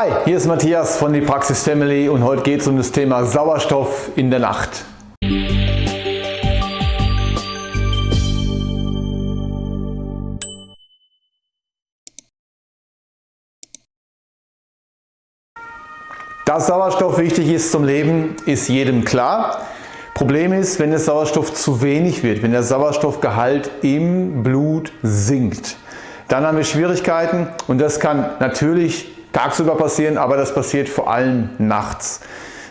Hi, hier ist Matthias von die Praxis Family und heute geht es um das Thema Sauerstoff in der Nacht. Dass Sauerstoff wichtig ist zum Leben, ist jedem klar. Problem ist, wenn der Sauerstoff zu wenig wird, wenn der Sauerstoffgehalt im Blut sinkt, dann haben wir Schwierigkeiten und das kann natürlich tagsüber passieren, aber das passiert vor allem nachts.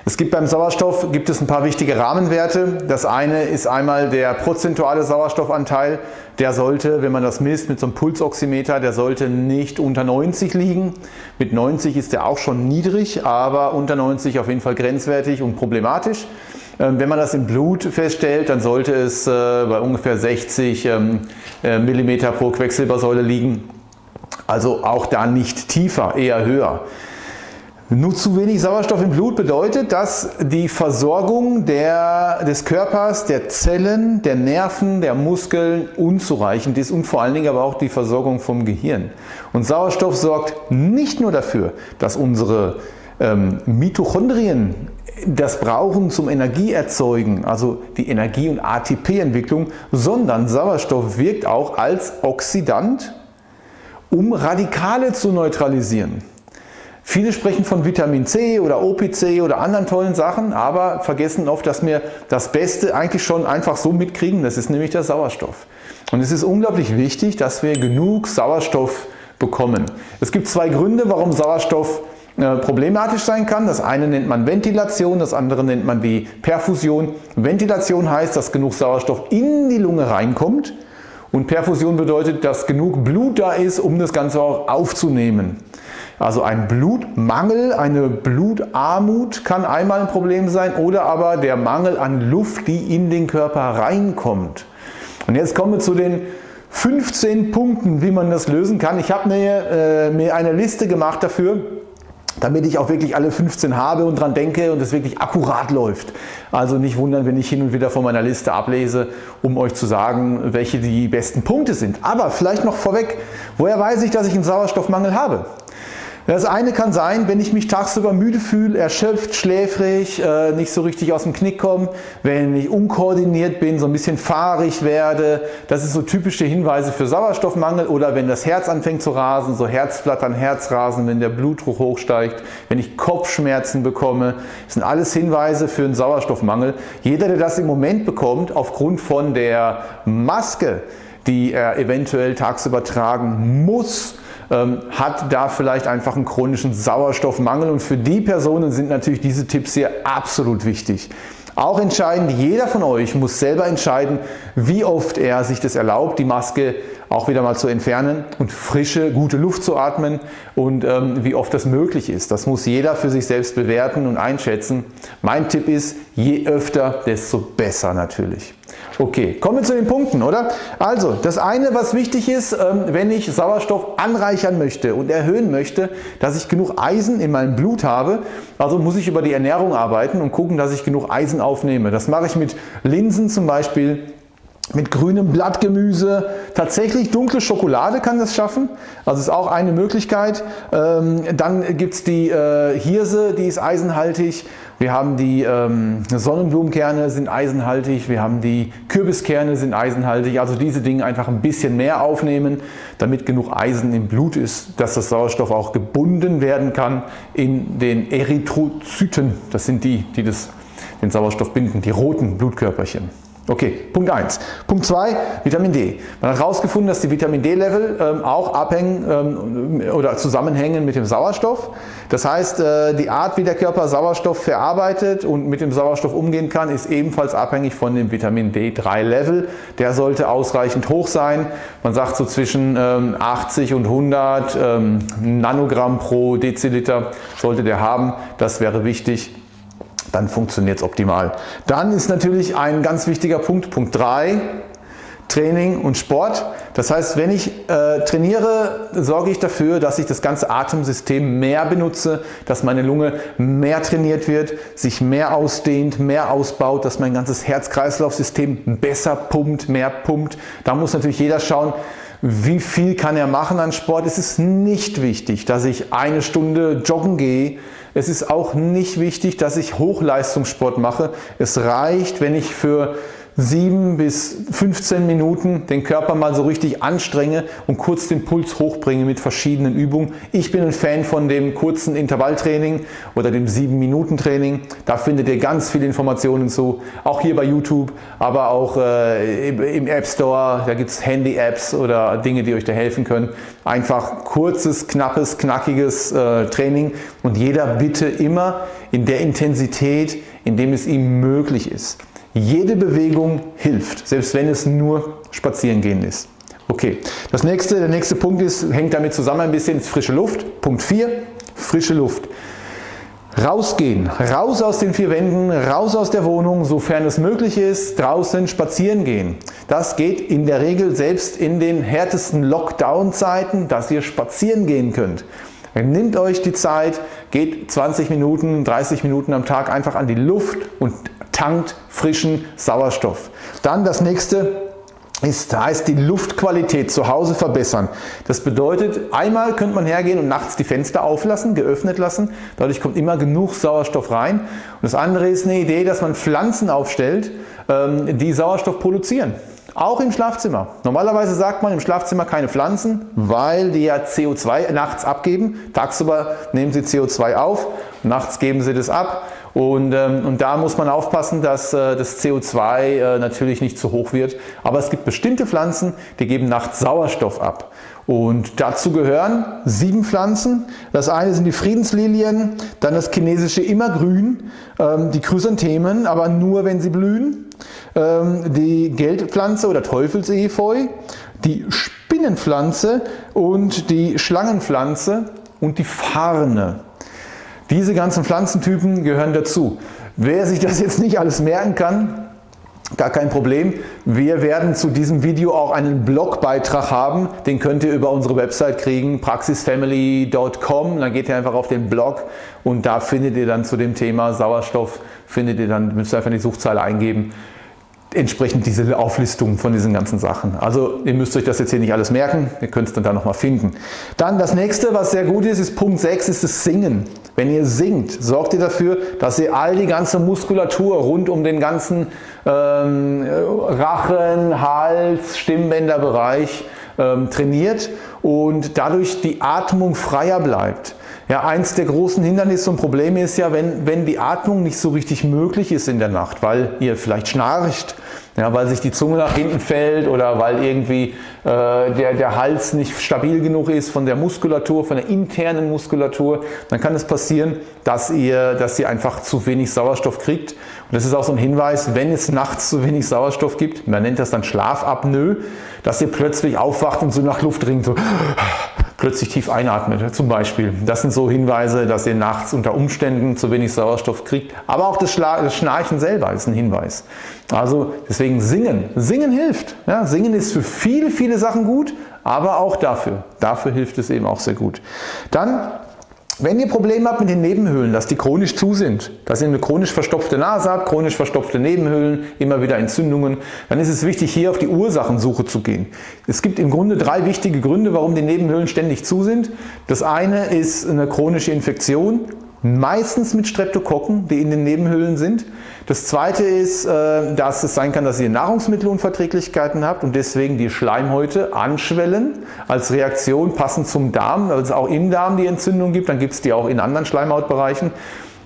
Es gibt beim Sauerstoff gibt es ein paar wichtige Rahmenwerte. Das eine ist einmal der prozentuale Sauerstoffanteil. Der sollte, wenn man das misst mit so einem Pulsoximeter, der sollte nicht unter 90 liegen. Mit 90 ist der auch schon niedrig, aber unter 90 auf jeden Fall grenzwertig und problematisch. Ähm, wenn man das im Blut feststellt, dann sollte es äh, bei ungefähr 60 ähm, äh, mm pro Quecksilbersäule liegen. Also auch da nicht tiefer, eher höher. Nur zu wenig Sauerstoff im Blut bedeutet, dass die Versorgung der, des Körpers, der Zellen, der Nerven, der Muskeln unzureichend ist und vor allen Dingen aber auch die Versorgung vom Gehirn. Und Sauerstoff sorgt nicht nur dafür, dass unsere ähm, Mitochondrien das brauchen zum Energieerzeugen, also die Energie- und ATP-Entwicklung, sondern Sauerstoff wirkt auch als Oxidant, um Radikale zu neutralisieren. Viele sprechen von Vitamin C oder OPC oder anderen tollen Sachen, aber vergessen oft, dass wir das Beste eigentlich schon einfach so mitkriegen, das ist nämlich der Sauerstoff. Und es ist unglaublich wichtig, dass wir genug Sauerstoff bekommen. Es gibt zwei Gründe, warum Sauerstoff äh, problematisch sein kann. Das eine nennt man Ventilation, das andere nennt man die Perfusion. Ventilation heißt, dass genug Sauerstoff in die Lunge reinkommt und Perfusion bedeutet, dass genug Blut da ist, um das Ganze auch aufzunehmen. Also ein Blutmangel, eine Blutarmut kann einmal ein Problem sein oder aber der Mangel an Luft, die in den Körper reinkommt. Und jetzt kommen wir zu den 15 Punkten, wie man das lösen kann. Ich habe mir, äh, mir eine Liste gemacht dafür, damit ich auch wirklich alle 15 habe und dran denke und es wirklich akkurat läuft. Also nicht wundern, wenn ich hin und wieder von meiner Liste ablese, um euch zu sagen, welche die besten Punkte sind. Aber vielleicht noch vorweg, woher weiß ich, dass ich einen Sauerstoffmangel habe? Das eine kann sein, wenn ich mich tagsüber müde fühle, erschöpft, schläfrig, äh, nicht so richtig aus dem Knick komme, wenn ich unkoordiniert bin, so ein bisschen fahrig werde. Das ist so typische Hinweise für Sauerstoffmangel oder wenn das Herz anfängt zu rasen, so Herzflattern, Herzrasen, wenn der Blutdruck hochsteigt, wenn ich Kopfschmerzen bekomme. Das sind alles Hinweise für einen Sauerstoffmangel. Jeder, der das im Moment bekommt, aufgrund von der Maske, die er eventuell tagsüber tragen muss, ähm, hat da vielleicht einfach einen chronischen Sauerstoffmangel und für die Personen sind natürlich diese Tipps hier absolut wichtig. Auch entscheidend, jeder von euch muss selber entscheiden, wie oft er sich das erlaubt, die Maske auch wieder mal zu entfernen und frische, gute Luft zu atmen und ähm, wie oft das möglich ist. Das muss jeder für sich selbst bewerten und einschätzen. Mein Tipp ist, je öfter, desto besser natürlich. Okay, kommen wir zu den Punkten, oder? Also, das eine, was wichtig ist, ähm, wenn ich Sauerstoff anreichern möchte und erhöhen möchte, dass ich genug Eisen in meinem Blut habe, also muss ich über die Ernährung arbeiten und gucken, dass ich genug Eisen aufnehme. Das mache ich mit Linsen zum Beispiel, mit grünem Blattgemüse. Tatsächlich dunkle Schokolade kann das schaffen, also ist auch eine Möglichkeit. Ähm, dann gibt es die äh, Hirse, die ist eisenhaltig. Wir haben die ähm, Sonnenblumenkerne sind eisenhaltig, wir haben die Kürbiskerne sind eisenhaltig. Also diese Dinge einfach ein bisschen mehr aufnehmen, damit genug Eisen im Blut ist, dass das Sauerstoff auch gebunden werden kann in den Erythrozyten. Das sind die, die das, den Sauerstoff binden, die roten Blutkörperchen. Okay, Punkt 1. Punkt 2, Vitamin D. Man hat herausgefunden, dass die Vitamin D-Level ähm, auch abhängen ähm, oder zusammenhängen mit dem Sauerstoff. Das heißt, äh, die Art, wie der Körper Sauerstoff verarbeitet und mit dem Sauerstoff umgehen kann, ist ebenfalls abhängig von dem Vitamin D3-Level. Der sollte ausreichend hoch sein. Man sagt so zwischen ähm, 80 und 100 ähm, Nanogramm pro Deziliter sollte der haben. Das wäre wichtig dann funktioniert es optimal. Dann ist natürlich ein ganz wichtiger Punkt, Punkt 3, Training und Sport. Das heißt, wenn ich äh, trainiere, sorge ich dafür, dass ich das ganze Atemsystem mehr benutze, dass meine Lunge mehr trainiert wird, sich mehr ausdehnt, mehr ausbaut, dass mein ganzes Herz-Kreislauf-System besser pumpt, mehr pumpt. Da muss natürlich jeder schauen, wie viel kann er machen an Sport? Es ist nicht wichtig, dass ich eine Stunde joggen gehe. Es ist auch nicht wichtig, dass ich Hochleistungssport mache. Es reicht, wenn ich für 7 bis 15 Minuten den Körper mal so richtig anstrenge und kurz den Puls hochbringe mit verschiedenen Übungen. Ich bin ein Fan von dem kurzen Intervalltraining oder dem 7-Minuten-Training. Da findet ihr ganz viele Informationen zu, auch hier bei YouTube, aber auch äh, im App Store. Da gibt es Handy-Apps oder Dinge, die euch da helfen können. Einfach kurzes, knappes, knackiges äh, Training und jeder bitte immer in der Intensität, in dem es ihm möglich ist. Jede Bewegung hilft, selbst wenn es nur Spazierengehen ist. Okay, das nächste, der nächste Punkt ist, hängt damit zusammen ein bisschen, frische Luft. Punkt 4, frische Luft. Rausgehen, raus aus den vier Wänden, raus aus der Wohnung, sofern es möglich ist, draußen spazieren gehen. Das geht in der Regel selbst in den härtesten Lockdown-Zeiten, dass ihr spazieren gehen könnt. Nehmt euch die Zeit, geht 20 Minuten, 30 Minuten am Tag einfach an die Luft und tankt frischen Sauerstoff. Dann das nächste ist, heißt die Luftqualität zu Hause verbessern. Das bedeutet, einmal könnte man hergehen und nachts die Fenster auflassen, geöffnet lassen. Dadurch kommt immer genug Sauerstoff rein. Und das andere ist eine Idee, dass man Pflanzen aufstellt, ähm, die Sauerstoff produzieren. Auch im Schlafzimmer. Normalerweise sagt man im Schlafzimmer keine Pflanzen, weil die ja CO2 nachts abgeben. Tagsüber nehmen sie CO2 auf, nachts geben sie das ab. Und, ähm, und da muss man aufpassen, dass äh, das CO2 äh, natürlich nicht zu hoch wird. Aber es gibt bestimmte Pflanzen, die geben nachts Sauerstoff ab. Und dazu gehören sieben Pflanzen. Das eine sind die Friedenslilien, dann das chinesische Immergrün, ähm, die Chrysanthemen, aber nur wenn sie blühen, ähm, die Geldpflanze oder Teufelsefeu, die Spinnenpflanze und die Schlangenpflanze und die Farne. Diese ganzen Pflanzentypen gehören dazu. Wer sich das jetzt nicht alles merken kann, Gar kein Problem. Wir werden zu diesem Video auch einen Blogbeitrag haben. Den könnt ihr über unsere Website kriegen, praxisfamily.com. Dann geht ihr einfach auf den Blog und da findet ihr dann zu dem Thema Sauerstoff, findet ihr dann, müsst ihr einfach die Suchzeile eingeben, entsprechend diese Auflistung von diesen ganzen Sachen. Also ihr müsst euch das jetzt hier nicht alles merken, ihr könnt es dann da nochmal finden. Dann das nächste, was sehr gut ist, ist Punkt 6, ist das Singen. Wenn ihr singt, sorgt ihr dafür, dass ihr all die ganze Muskulatur rund um den ganzen ähm, Rachen, Hals, Stimmbänderbereich ähm, trainiert und dadurch die Atmung freier bleibt. Ja, eins der großen Hindernisse und Probleme ist ja, wenn, wenn die Atmung nicht so richtig möglich ist in der Nacht, weil ihr vielleicht schnarcht, ja, weil sich die Zunge nach hinten fällt oder weil irgendwie äh, der, der Hals nicht stabil genug ist von der Muskulatur, von der internen Muskulatur, dann kann es passieren, dass ihr, dass ihr einfach zu wenig Sauerstoff kriegt. Und das ist auch so ein Hinweis, wenn es nachts zu wenig Sauerstoff gibt, man nennt das dann Schlafapnoe, dass ihr plötzlich aufwacht und so nach Luft ringt, so plötzlich tief einatmet zum Beispiel. Das sind so Hinweise, dass ihr nachts unter Umständen zu wenig Sauerstoff kriegt. Aber auch das, Schnarchen selber ist ein Hinweis. Also deswegen singen. Singen hilft. Ja, singen ist für viele, viele Sachen gut, aber auch dafür. Dafür hilft es eben auch sehr gut. Dann wenn ihr Probleme habt mit den Nebenhöhlen, dass die chronisch zu sind, dass ihr eine chronisch verstopfte Nase habt, chronisch verstopfte Nebenhöhlen, immer wieder Entzündungen, dann ist es wichtig hier auf die Ursachensuche zu gehen. Es gibt im Grunde drei wichtige Gründe, warum die Nebenhöhlen ständig zu sind. Das eine ist eine chronische Infektion, meistens mit Streptokokken, die in den Nebenhöhlen sind. Das zweite ist, äh, dass es sein kann, dass ihr Nahrungsmittelunverträglichkeiten habt und deswegen die Schleimhäute anschwellen als Reaktion passend zum Darm, weil es auch im Darm die Entzündung gibt, dann gibt es die auch in anderen Schleimhautbereichen.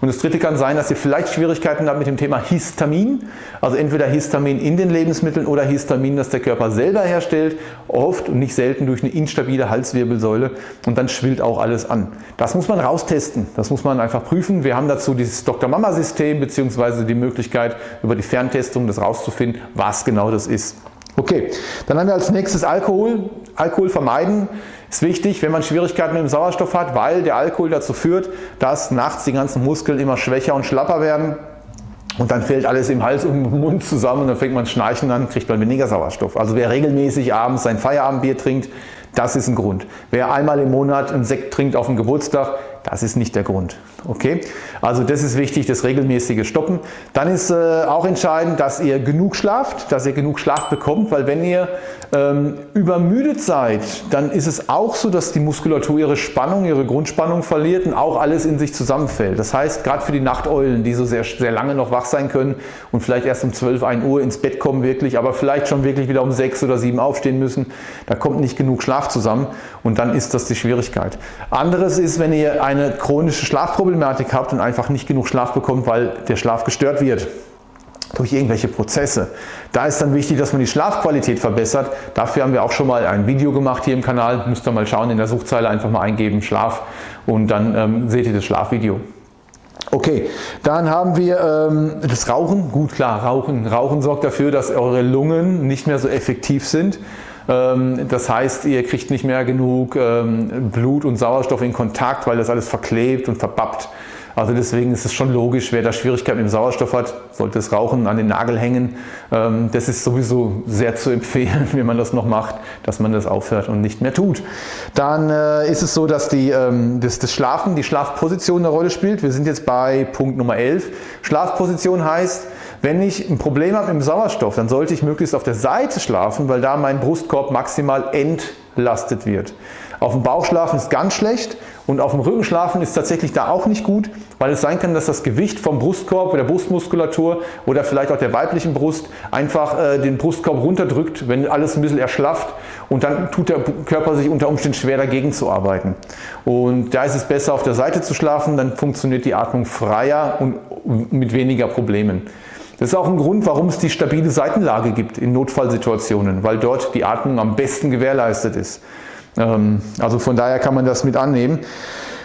Und das dritte kann sein, dass ihr vielleicht Schwierigkeiten habt mit dem Thema Histamin, also entweder Histamin in den Lebensmitteln oder Histamin, das der Körper selber herstellt, oft und nicht selten durch eine instabile Halswirbelsäule und dann schwillt auch alles an. Das muss man raustesten, das muss man einfach prüfen. Wir haben dazu dieses Dr. Mama System bzw. die Möglichkeit über die Ferntestung das rauszufinden, was genau das ist. Okay, dann haben wir als nächstes Alkohol. Alkohol vermeiden ist wichtig, wenn man Schwierigkeiten mit dem Sauerstoff hat, weil der Alkohol dazu führt, dass nachts die ganzen Muskeln immer schwächer und schlapper werden. Und dann fällt alles im Hals und im Mund zusammen und dann fängt man schnarchen an, kriegt man weniger Sauerstoff. Also wer regelmäßig abends sein Feierabendbier trinkt, das ist ein Grund. Wer einmal im Monat einen Sekt trinkt auf dem Geburtstag, Das ist nicht der Grund. Okay? Also das ist wichtig, das regelmäßige Stoppen. Dann ist äh, auch entscheidend, dass ihr genug schlaft, dass ihr genug Schlaf bekommt, weil wenn ihr ähm, übermüdet seid, dann ist es auch so, dass die Muskulatur ihre Spannung, ihre Grundspannung verliert und auch alles in sich zusammenfällt. Das heißt, gerade für die Nachteulen, die so sehr, sehr lange noch wach sein können und vielleicht erst um 12, 1 Uhr ins Bett kommen wirklich, aber vielleicht schon wirklich wieder um 6 oder 7 aufstehen müssen, da kommt nicht genug Schlaf zusammen und dann ist das die Schwierigkeit. Anderes ist, wenn ihr eine chronische Schlafproblematik habt und einfach nicht genug Schlaf bekommt, weil der Schlaf gestört wird durch irgendwelche Prozesse. Da ist dann wichtig, dass man die Schlafqualität verbessert. Dafür haben wir auch schon mal ein Video gemacht hier im Kanal. Müsst ihr mal schauen, in der Suchzeile einfach mal eingeben Schlaf und dann ähm, seht ihr das Schlafvideo. Okay, dann haben wir ähm, das Rauchen. Gut, klar, Rauchen. Rauchen sorgt dafür, dass eure Lungen nicht mehr so effektiv sind. Ähm, das heißt, ihr kriegt nicht mehr genug ähm, Blut und Sauerstoff in Kontakt, weil das alles verklebt und verbappt. Also deswegen ist es schon logisch, wer da Schwierigkeiten mit dem Sauerstoff hat, sollte das Rauchen an den Nagel hängen. Ähm, das ist sowieso sehr zu empfehlen, wenn man das noch macht, dass man das aufhört und nicht mehr tut. Dann äh, ist es so, dass die, das, das Schlafen, die Schlafposition eine Rolle spielt. Wir sind jetzt bei Punkt Nummer 11. Schlafposition heißt, wenn ich ein Problem habe dem Sauerstoff, dann sollte ich möglichst auf der Seite schlafen, weil da mein Brustkorb maximal entlastet wird. Auf dem Bauch schlafen ist ganz schlecht und auf dem Rücken schlafen ist tatsächlich da auch nicht gut, weil es sein kann, dass das Gewicht vom Brustkorb, der Brustmuskulatur oder vielleicht auch der weiblichen Brust einfach äh, den Brustkorb runterdrückt, wenn alles ein bisschen erschlafft und dann tut der Körper sich unter Umständen schwer dagegen zu arbeiten. Und da ist es besser auf der Seite zu schlafen, dann funktioniert die Atmung freier und mit weniger Problemen. Das ist auch ein Grund, warum es die stabile Seitenlage gibt in Notfallsituationen, weil dort die Atmung am besten gewährleistet ist. Ähm, also von daher kann man das mit annehmen.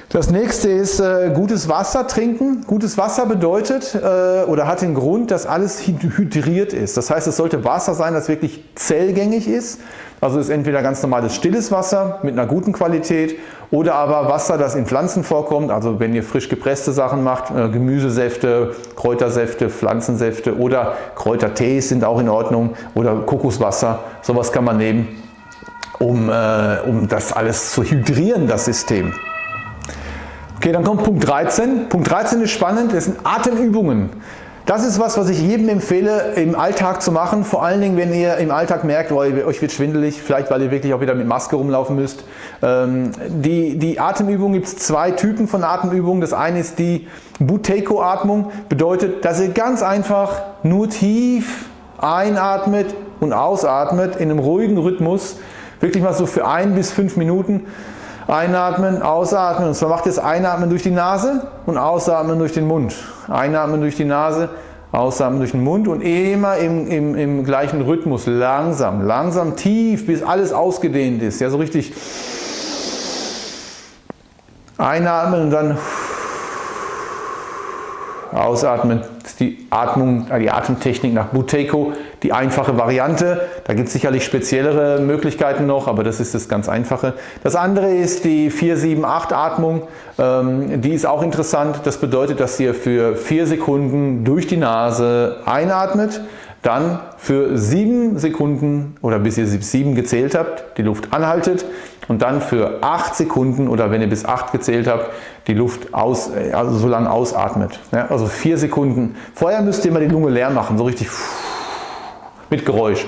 Das nächste ist äh, gutes Wasser trinken. Gutes Wasser bedeutet äh, oder hat den Grund, dass alles hydriert ist. Das heißt, es sollte Wasser sein, das wirklich zellgängig ist. Also ist entweder ganz normales stilles Wasser mit einer guten Qualität oder aber Wasser, das in Pflanzen vorkommt. Also wenn ihr frisch gepresste Sachen macht, äh, Gemüsesäfte, Kräutersäfte, Pflanzensäfte oder Kräutertees sind auch in Ordnung oder Kokoswasser. Sowas kann man nehmen um, äh, um das alles zu hydrieren, das System. Okay, dann kommt Punkt 13. Punkt 13 ist spannend, das sind Atemübungen. Das ist was, was ich jedem empfehle im Alltag zu machen, vor allen Dingen wenn ihr im Alltag merkt, oh, euch wird schwindelig, vielleicht weil ihr wirklich auch wieder mit Maske rumlaufen müsst. Ähm, die, die Atemübung gibt es zwei Typen von Atemübungen. Das eine ist die Buteyko-Atmung, bedeutet, dass ihr ganz einfach nur tief einatmet und ausatmet in einem ruhigen Rhythmus Wirklich mal so für ein bis fünf Minuten einatmen, ausatmen. Und zwar macht ihr das Einatmen durch die Nase und Ausatmen durch den Mund. Einatmen durch die Nase, Ausatmen durch den Mund und immer im, im, im gleichen Rhythmus, langsam, langsam, tief, bis alles ausgedehnt ist. Ja, so richtig einatmen und dann ausatmen ist die Atmung, äh, die Atemtechnik nach Buteyko die einfache Variante. Da gibt es sicherlich speziellere Möglichkeiten noch, aber das ist das ganz einfache. Das andere ist die 4-7-8 Atmung. Ähm, die ist auch interessant. Das bedeutet, dass ihr für 4 Sekunden durch die Nase einatmet, dann für 7 Sekunden oder bis ihr 7 gezählt habt, die Luft anhaltet und dann für 8 Sekunden oder wenn ihr bis 8 gezählt habt, die Luft aus, also so lange ausatmet. Ja, also 4 Sekunden. Vorher müsst ihr mal die Lunge leer machen, so richtig mit Geräusch.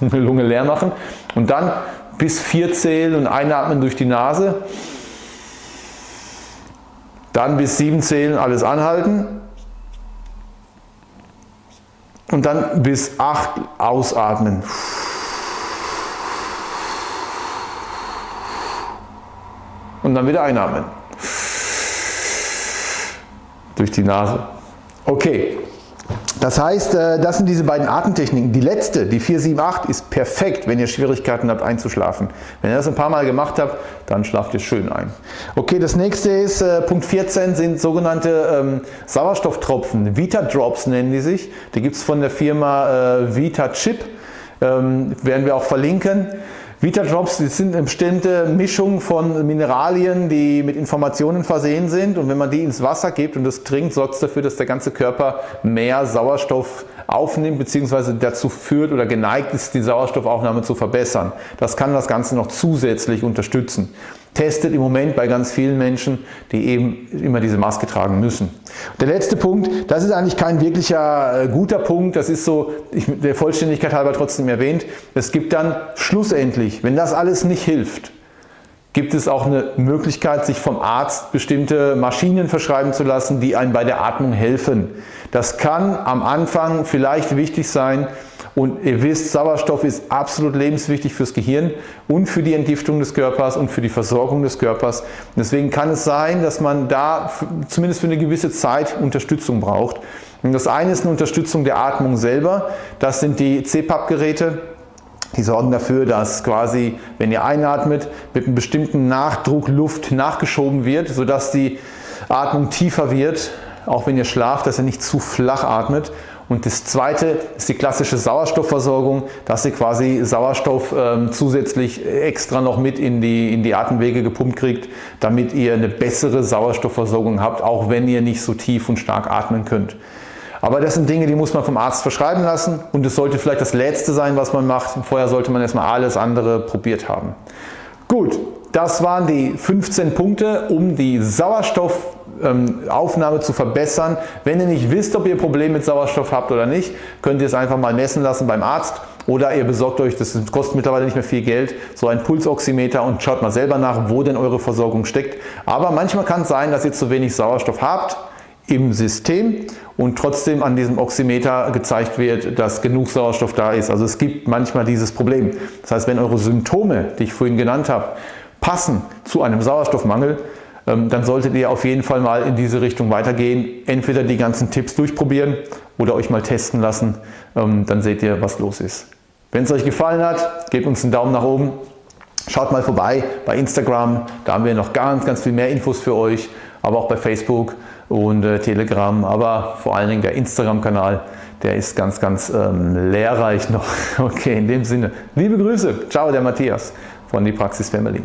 Lunge leer machen und dann bis 4 zählen und einatmen durch die Nase. Dann bis 7 zählen, alles anhalten und dann bis 8 ausatmen. Und dann wieder einatmen. Durch die Nase. Okay. Das heißt, äh, das sind diese beiden Atemtechniken. Die letzte, die 478, ist perfekt, wenn ihr Schwierigkeiten habt einzuschlafen. Wenn ihr das ein paar Mal gemacht habt, dann schlaft ihr schön ein. Okay, das nächste ist, äh, Punkt 14 sind sogenannte ähm, Sauerstofftropfen. Vita Drops nennen die sich. Die gibt es von der Firma äh, Vita Chip. Ähm, werden wir auch verlinken. Vita-Drops sind eine bestimmte Mischung von Mineralien, die mit Informationen versehen sind und wenn man die ins Wasser gibt und das trinkt, sorgt es dafür, dass der ganze Körper mehr Sauerstoff aufnimmt bzw. dazu führt oder geneigt ist, die Sauerstoffaufnahme zu verbessern. Das kann das Ganze noch zusätzlich unterstützen. Testet im Moment bei ganz vielen Menschen, die eben immer diese Maske tragen müssen. Der letzte Punkt, das ist eigentlich kein wirklicher äh, guter Punkt, das ist so ich, der Vollständigkeit halber trotzdem erwähnt. Es gibt dann schlussendlich, wenn das alles nicht hilft, gibt es auch eine Möglichkeit, sich vom Arzt bestimmte Maschinen verschreiben zu lassen, die einem bei der Atmung helfen. Das kann am Anfang vielleicht wichtig sein, und ihr wisst, Sauerstoff ist absolut lebenswichtig fürs Gehirn und für die Entgiftung des Körpers und für die Versorgung des Körpers. deswegen kann es sein, dass man da zumindest für eine gewisse Zeit Unterstützung braucht. Und das eine ist eine Unterstützung der Atmung selber. Das sind die CPAP-Geräte. Die sorgen dafür, dass quasi, wenn ihr einatmet, mit einem bestimmten Nachdruck Luft nachgeschoben wird, sodass die Atmung tiefer wird, auch wenn ihr schlaft, dass ihr nicht zu flach atmet und das zweite ist die klassische Sauerstoffversorgung, dass ihr quasi Sauerstoff ähm, zusätzlich extra noch mit in die, in die Atemwege gepumpt kriegt, damit ihr eine bessere Sauerstoffversorgung habt, auch wenn ihr nicht so tief und stark atmen könnt. Aber das sind Dinge, die muss man vom Arzt verschreiben lassen und es sollte vielleicht das Letzte sein, was man macht. Vorher sollte man erstmal alles andere probiert haben. Gut, das waren die 15 Punkte, um die Sauerstoffaufnahme zu verbessern. Wenn ihr nicht wisst, ob ihr Probleme mit Sauerstoff habt oder nicht, könnt ihr es einfach mal messen lassen beim Arzt oder ihr besorgt euch, das kostet mittlerweile nicht mehr viel Geld, so ein Pulsoximeter und schaut mal selber nach, wo denn eure Versorgung steckt. Aber manchmal kann es sein, dass ihr zu wenig Sauerstoff habt im System und trotzdem an diesem Oximeter gezeigt wird, dass genug Sauerstoff da ist. Also es gibt manchmal dieses Problem. Das heißt, wenn eure Symptome, die ich vorhin genannt habe, passen zu einem Sauerstoffmangel, ähm, dann solltet ihr auf jeden Fall mal in diese Richtung weitergehen. Entweder die ganzen Tipps durchprobieren oder euch mal testen lassen, ähm, dann seht ihr, was los ist. Wenn es euch gefallen hat, gebt uns einen Daumen nach oben. Schaut mal vorbei bei Instagram, da haben wir noch ganz, ganz viel mehr Infos für euch, aber auch bei Facebook und äh, Telegram, aber vor allen Dingen der Instagram-Kanal, der ist ganz, ganz ähm, lehrreich noch. Okay, in dem Sinne, liebe Grüße, ciao, der Matthias von die Praxis Family.